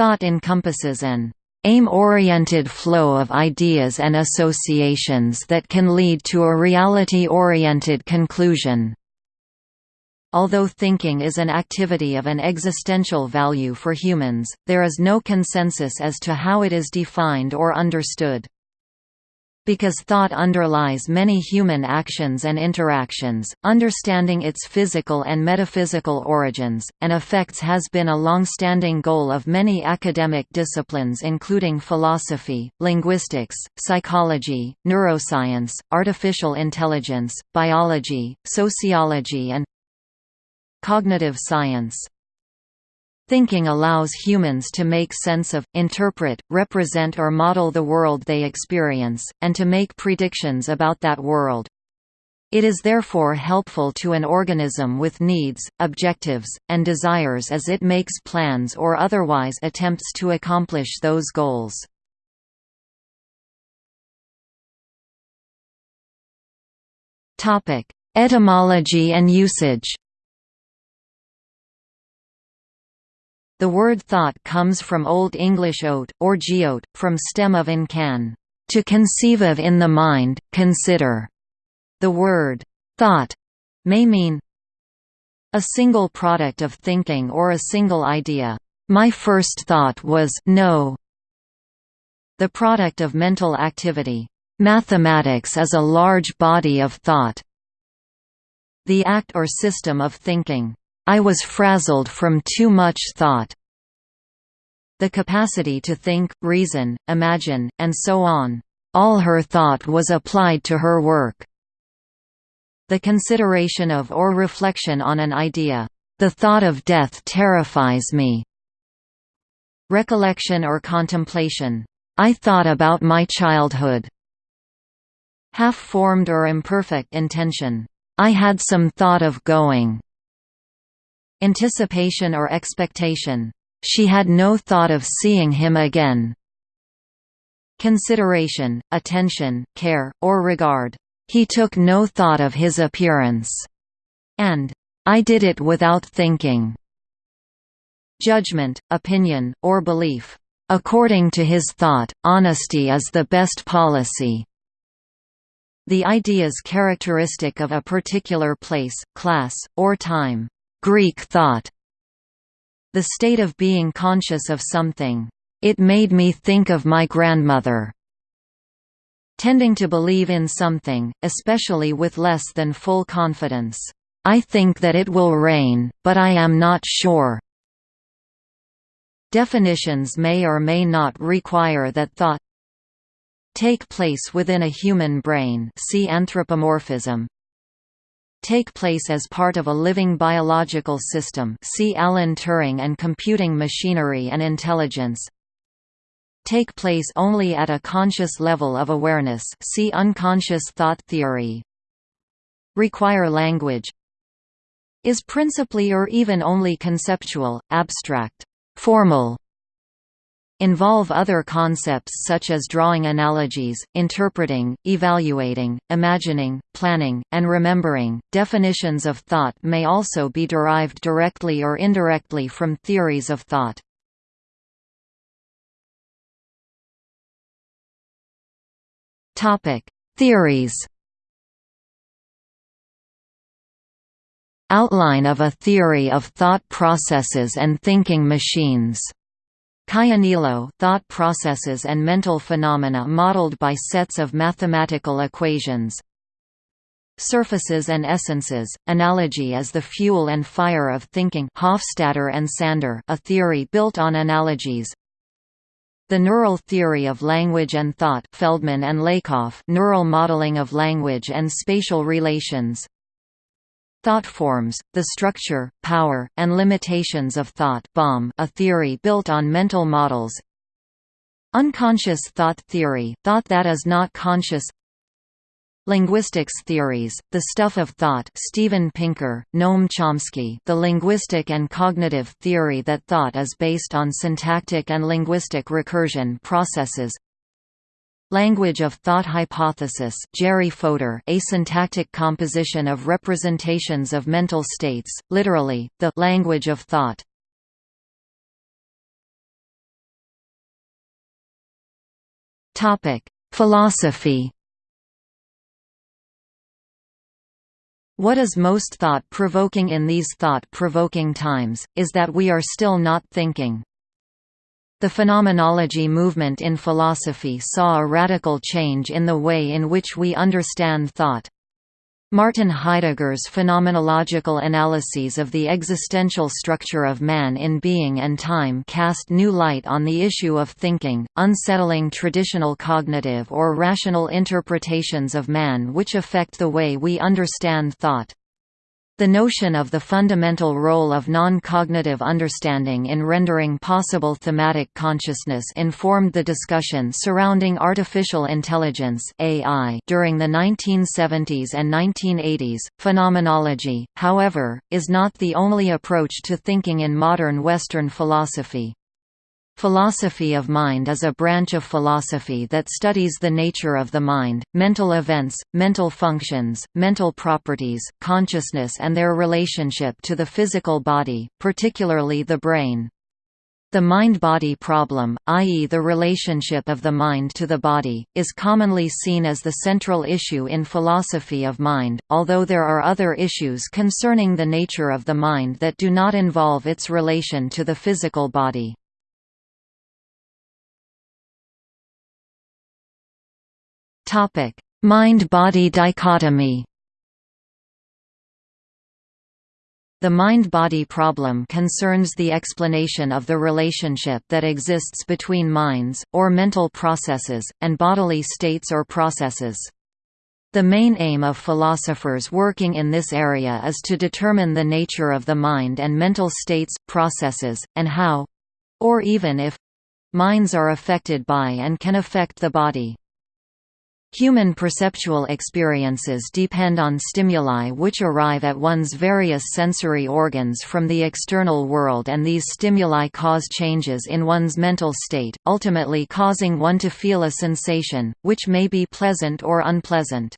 Thought encompasses an aim-oriented flow of ideas and associations that can lead to a reality-oriented conclusion. Although thinking is an activity of an existential value for humans, there is no consensus as to how it is defined or understood. Because thought underlies many human actions and interactions, understanding its physical and metaphysical origins, and effects has been a long-standing goal of many academic disciplines including philosophy, linguistics, psychology, neuroscience, artificial intelligence, biology, sociology and cognitive science. Thinking allows humans to make sense of, interpret, represent or model the world they experience, and to make predictions about that world. It is therefore helpful to an organism with needs, objectives, and desires as it makes plans or otherwise attempts to accomplish those goals. Etymology and usage The word thought comes from Old English oat, or geote, from stem of incan, to conceive of in the mind, consider. The word thought may mean a single product of thinking or a single idea. My first thought was no. The product of mental activity. Mathematics is a large body of thought. The act or system of thinking. I was frazzled from too much thought. The capacity to think, reason, imagine, and so on. All her thought was applied to her work. The consideration of or reflection on an idea. The thought of death terrifies me. Recollection or contemplation. I thought about my childhood. Half-formed or imperfect intention. I had some thought of going. Anticipation or expectation. She had no thought of seeing him again. Consideration, attention, care, or regard. He took no thought of his appearance. And, I did it without thinking. Judgment, opinion, or belief. According to his thought, honesty is the best policy. The ideas characteristic of a particular place, class, or time. Greek thought. The state of being conscious of something. It made me think of my grandmother. Tending to believe in something, especially with less than full confidence. I think that it will rain, but I am not sure. Definitions may or may not require that thought take place within a human brain see anthropomorphism take place as part of a living biological system see Alan Turing and computing machinery and intelligence take place only at a conscious level of awareness see unconscious thought theory require language is principally or even only conceptual, abstract, formal, involve other concepts such as drawing analogies, interpreting, evaluating, imagining, planning, and remembering. Definitions of thought may also be derived directly or indirectly from theories of thought. Topic: Theories. Outline of a theory of thought processes and thinking machines Caianiello thought processes and mental phenomena modeled by sets of mathematical equations. Surfaces and essences, analogy as the fuel and fire of thinking Hofstadter and Sander a theory built on analogies. The neural theory of language and thought Feldman and Lakoff neural modeling of language and spatial relations. Thought forms, the structure, power, and limitations of thought Bohm, a theory built on mental models. Unconscious thought theory, thought that is not conscious. Linguistics theories, the stuff of thought Steven Pinker, Noam Chomsky the linguistic and cognitive theory that thought is based on syntactic and linguistic recursion processes Language of Thought Hypothesis Jerry Fodor A syntactic composition of representations of mental states, literally, the language of thought. Philosophy What is most thought-provoking in these thought-provoking times, is that we are still not thinking. The phenomenology movement in philosophy saw a radical change in the way in which we understand thought. Martin Heidegger's phenomenological analyses of the existential structure of man in being and time cast new light on the issue of thinking, unsettling traditional cognitive or rational interpretations of man which affect the way we understand thought. The notion of the fundamental role of non-cognitive understanding in rendering possible thematic consciousness informed the discussion surrounding artificial intelligence (AI) during the 1970s and 1980s. Phenomenology, however, is not the only approach to thinking in modern Western philosophy. Philosophy of mind is a branch of philosophy that studies the nature of the mind, mental events, mental functions, mental properties, consciousness and their relationship to the physical body, particularly the brain. The mind-body problem, i.e. the relationship of the mind to the body, is commonly seen as the central issue in philosophy of mind, although there are other issues concerning the nature of the mind that do not involve its relation to the physical body. Mind-body dichotomy The mind-body problem concerns the explanation of the relationship that exists between minds, or mental processes, and bodily states or processes. The main aim of philosophers working in this area is to determine the nature of the mind and mental states, processes, and how—or even if—minds are affected by and can affect the body. Human perceptual experiences depend on stimuli which arrive at one's various sensory organs from the external world and these stimuli cause changes in one's mental state, ultimately causing one to feel a sensation, which may be pleasant or unpleasant.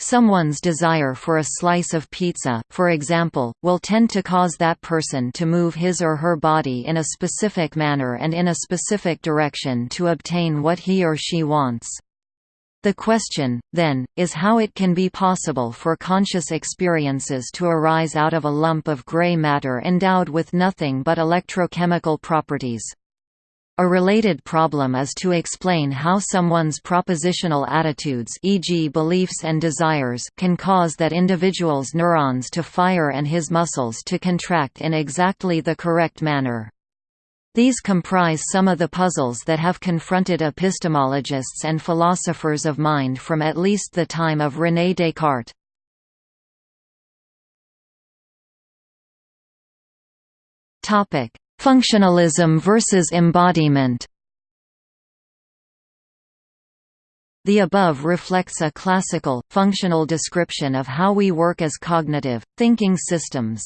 Someone's desire for a slice of pizza, for example, will tend to cause that person to move his or her body in a specific manner and in a specific direction to obtain what he or she wants. The question, then, is how it can be possible for conscious experiences to arise out of a lump of gray matter endowed with nothing but electrochemical properties. A related problem is to explain how someone's propositional attitudes e.g. beliefs and desires can cause that individual's neurons to fire and his muscles to contract in exactly the correct manner. These comprise some of the puzzles that have confronted epistemologists and philosophers of mind from at least the time of René Descartes. Functionalism versus embodiment The above reflects a classical, functional description of how we work as cognitive, thinking systems.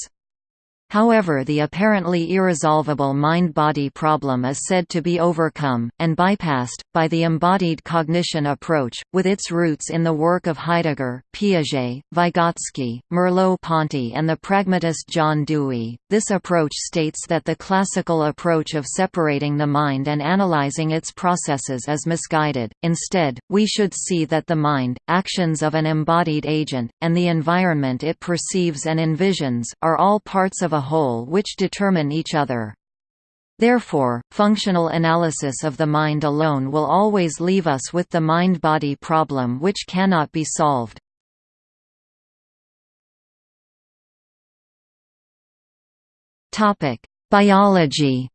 However the apparently irresolvable mind-body problem is said to be overcome, and bypassed, by the embodied cognition approach, with its roots in the work of Heidegger, Piaget, Vygotsky, Merleau-Ponty and the pragmatist John Dewey. This approach states that the classical approach of separating the mind and analyzing its processes is misguided, instead, we should see that the mind, actions of an embodied agent, and the environment it perceives and envisions, are all parts of a whole which determine each other. Therefore, functional analysis of the mind alone will always leave us with the mind-body problem which cannot be solved. Biology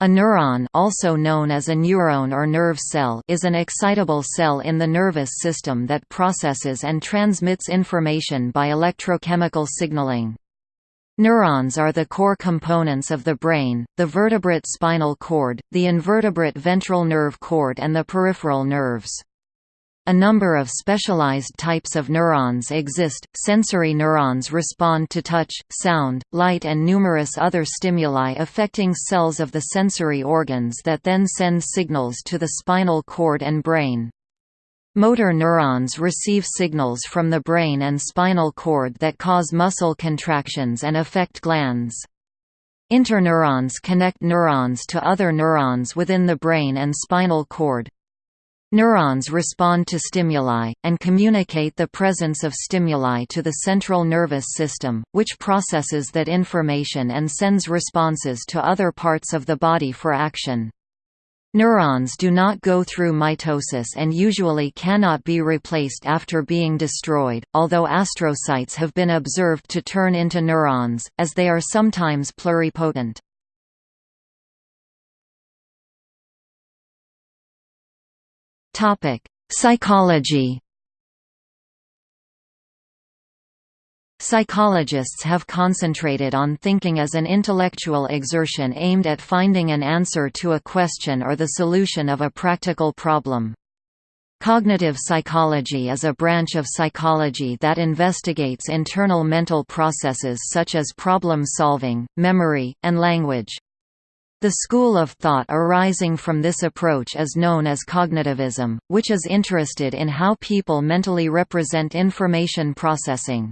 A neuron also known as a neurone or nerve cell is an excitable cell in the nervous system that processes and transmits information by electrochemical signaling. Neurons are the core components of the brain, the vertebrate spinal cord, the invertebrate ventral nerve cord and the peripheral nerves. A number of specialized types of neurons exist. Sensory neurons respond to touch, sound, light, and numerous other stimuli affecting cells of the sensory organs that then send signals to the spinal cord and brain. Motor neurons receive signals from the brain and spinal cord that cause muscle contractions and affect glands. Interneurons connect neurons to other neurons within the brain and spinal cord. Neurons respond to stimuli, and communicate the presence of stimuli to the central nervous system, which processes that information and sends responses to other parts of the body for action. Neurons do not go through mitosis and usually cannot be replaced after being destroyed, although astrocytes have been observed to turn into neurons, as they are sometimes pluripotent. Psychology. Psychologists have concentrated on thinking as an intellectual exertion aimed at finding an answer to a question or the solution of a practical problem. Cognitive psychology is a branch of psychology that investigates internal mental processes such as problem solving, memory, and language. The school of thought arising from this approach is known as cognitivism, which is interested in how people mentally represent information processing.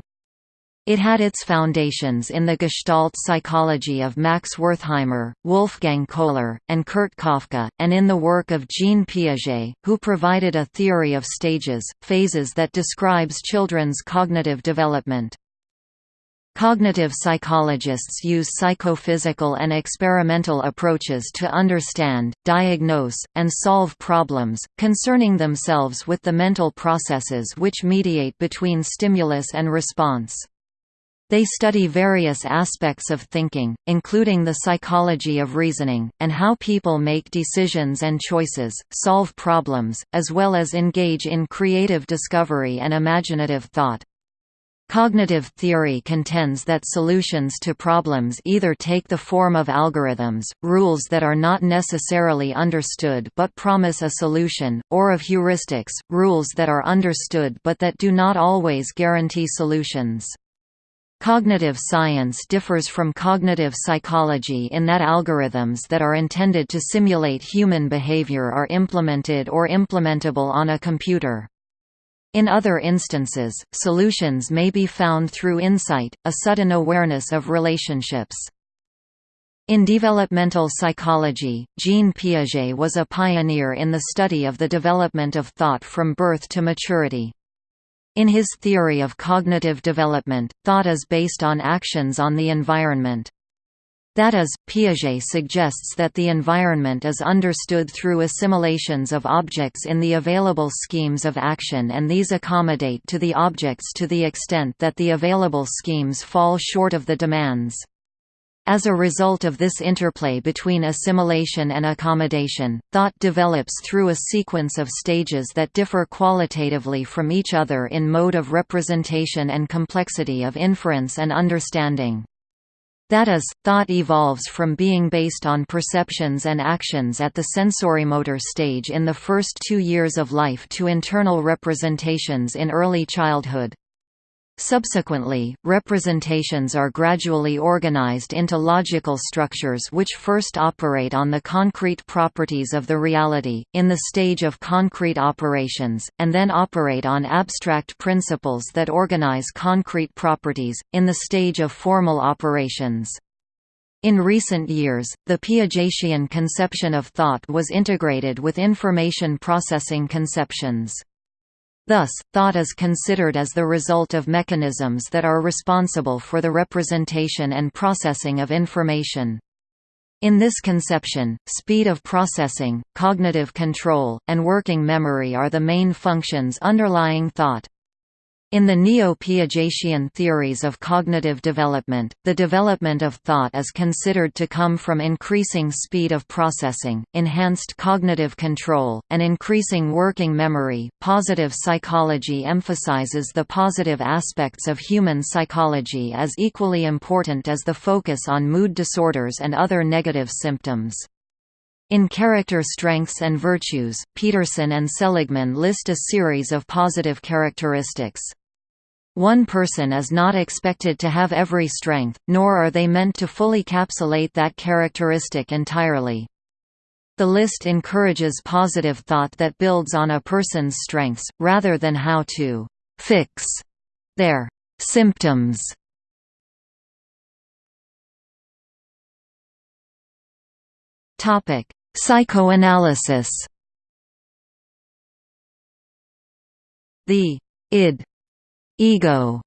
It had its foundations in the Gestalt psychology of Max Wertheimer, Wolfgang Kohler, and Kurt Koffka, and in the work of Jean Piaget, who provided a theory of stages, phases that describes children's cognitive development. Cognitive psychologists use psychophysical and experimental approaches to understand, diagnose, and solve problems, concerning themselves with the mental processes which mediate between stimulus and response. They study various aspects of thinking, including the psychology of reasoning, and how people make decisions and choices, solve problems, as well as engage in creative discovery and imaginative thought. Cognitive theory contends that solutions to problems either take the form of algorithms, rules that are not necessarily understood but promise a solution, or of heuristics, rules that are understood but that do not always guarantee solutions. Cognitive science differs from cognitive psychology in that algorithms that are intended to simulate human behavior are implemented or implementable on a computer. In other instances, solutions may be found through insight, a sudden awareness of relationships. In developmental psychology, Jean Piaget was a pioneer in the study of the development of thought from birth to maturity. In his theory of cognitive development, thought is based on actions on the environment. That is, Piaget suggests that the environment is understood through assimilations of objects in the available schemes of action and these accommodate to the objects to the extent that the available schemes fall short of the demands. As a result of this interplay between assimilation and accommodation, thought develops through a sequence of stages that differ qualitatively from each other in mode of representation and complexity of inference and understanding. That is, thought evolves from being based on perceptions and actions at the sensorimotor stage in the first two years of life to internal representations in early childhood. Subsequently, representations are gradually organized into logical structures which first operate on the concrete properties of the reality, in the stage of concrete operations, and then operate on abstract principles that organize concrete properties, in the stage of formal operations. In recent years, the Piagetian conception of thought was integrated with information processing conceptions. Thus, thought is considered as the result of mechanisms that are responsible for the representation and processing of information. In this conception, speed of processing, cognitive control, and working memory are the main functions underlying thought. In the Neo-Piagetian theories of cognitive development, the development of thought is considered to come from increasing speed of processing, enhanced cognitive control, and increasing working memory. Positive psychology emphasizes the positive aspects of human psychology as equally important as the focus on mood disorders and other negative symptoms. In Character Strengths and Virtues, Peterson and Seligman list a series of positive characteristics. One person is not expected to have every strength, nor are they meant to fully capsulate that characteristic entirely. The list encourages positive thought that builds on a person's strengths, rather than how to «fix» their «symptoms». Topic: Psychoanalysis. The id, ego,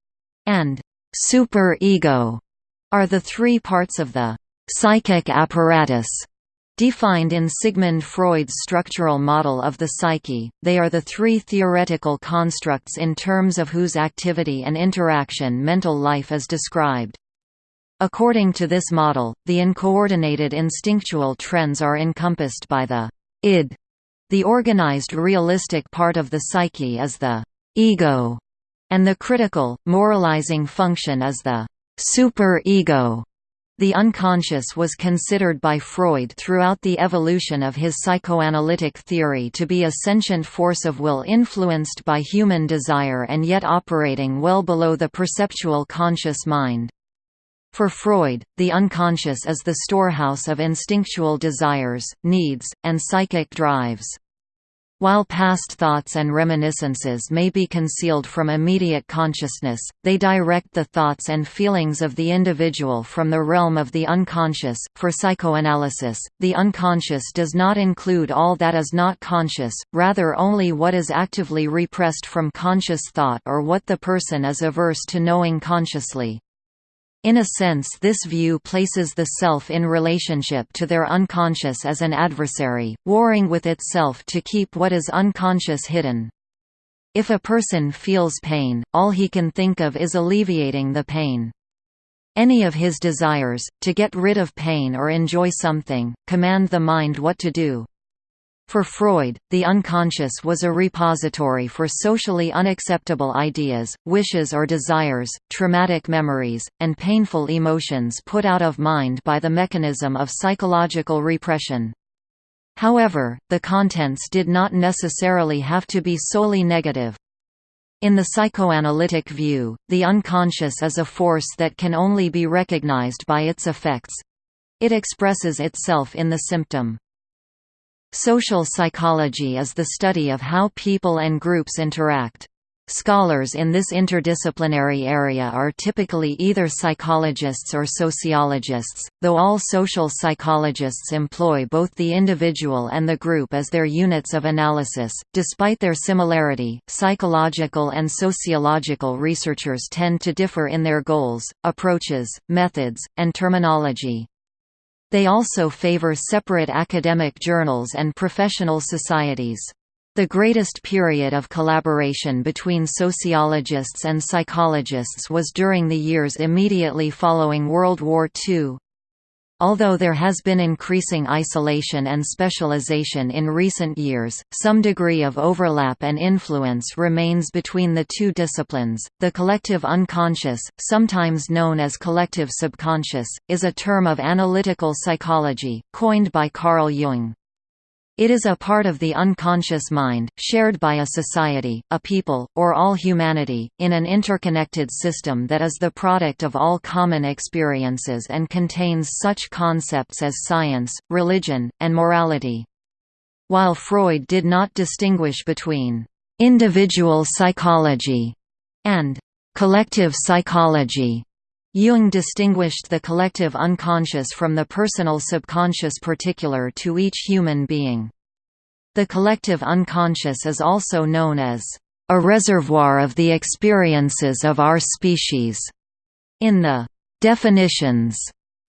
and superego are the three parts of the psychic apparatus Defined in Sigmund Freud's structural model of the psyche, they are the three theoretical constructs in terms of whose activity and interaction mental life is described. According to this model, the uncoordinated instinctual trends are encompassed by the id. The organized realistic part of the psyche is the ego, and the critical, moralizing function is the superego. The unconscious was considered by Freud throughout the evolution of his psychoanalytic theory to be a sentient force of will influenced by human desire and yet operating well below the perceptual conscious mind. For Freud, the unconscious is the storehouse of instinctual desires, needs, and psychic drives. While past thoughts and reminiscences may be concealed from immediate consciousness, they direct the thoughts and feelings of the individual from the realm of the unconscious. For psychoanalysis, the unconscious does not include all that is not conscious, rather only what is actively repressed from conscious thought or what the person is averse to knowing consciously. In a sense this view places the self in relationship to their unconscious as an adversary, warring with itself to keep what is unconscious hidden. If a person feels pain, all he can think of is alleviating the pain. Any of his desires, to get rid of pain or enjoy something, command the mind what to do. For Freud, the unconscious was a repository for socially unacceptable ideas, wishes or desires, traumatic memories, and painful emotions put out of mind by the mechanism of psychological repression. However, the contents did not necessarily have to be solely negative. In the psychoanalytic view, the unconscious is a force that can only be recognized by its effects. It expresses itself in the symptom. Social psychology is the study of how people and groups interact. Scholars in this interdisciplinary area are typically either psychologists or sociologists, though all social psychologists employ both the individual and the group as their units of analysis. Despite their similarity, psychological and sociological researchers tend to differ in their goals, approaches, methods, and terminology. They also favor separate academic journals and professional societies. The greatest period of collaboration between sociologists and psychologists was during the years immediately following World War II. Although there has been increasing isolation and specialization in recent years, some degree of overlap and influence remains between the two disciplines. The collective unconscious, sometimes known as collective subconscious, is a term of analytical psychology, coined by Carl Jung. It is a part of the unconscious mind, shared by a society, a people, or all humanity, in an interconnected system that is the product of all common experiences and contains such concepts as science, religion, and morality. While Freud did not distinguish between individual psychology and collective psychology, Jung distinguished the collective unconscious from the personal subconscious particular to each human being. The collective unconscious is also known as a reservoir of the experiences of our species. In the definitions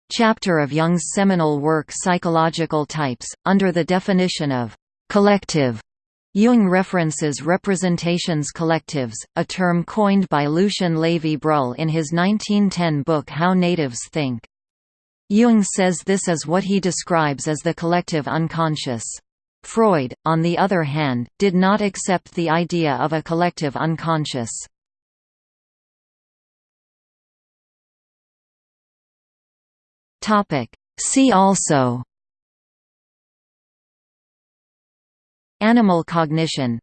chapter of Jung's seminal work Psychological Types, under the definition of collective Jung references representations collectives, a term coined by Lucien Lévy-Bruhl in his 1910 book How Natives Think. Jung says this is what he describes as the collective unconscious. Freud, on the other hand, did not accept the idea of a collective unconscious. See also Animal cognition.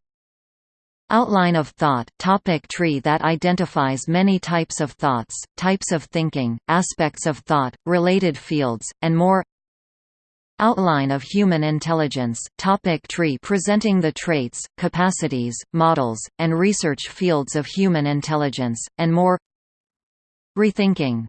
Outline of thought topic tree that identifies many types of thoughts, types of thinking, aspects of thought, related fields, and more. Outline of human intelligence topic tree presenting the traits, capacities, models, and research fields of human intelligence, and more. Rethinking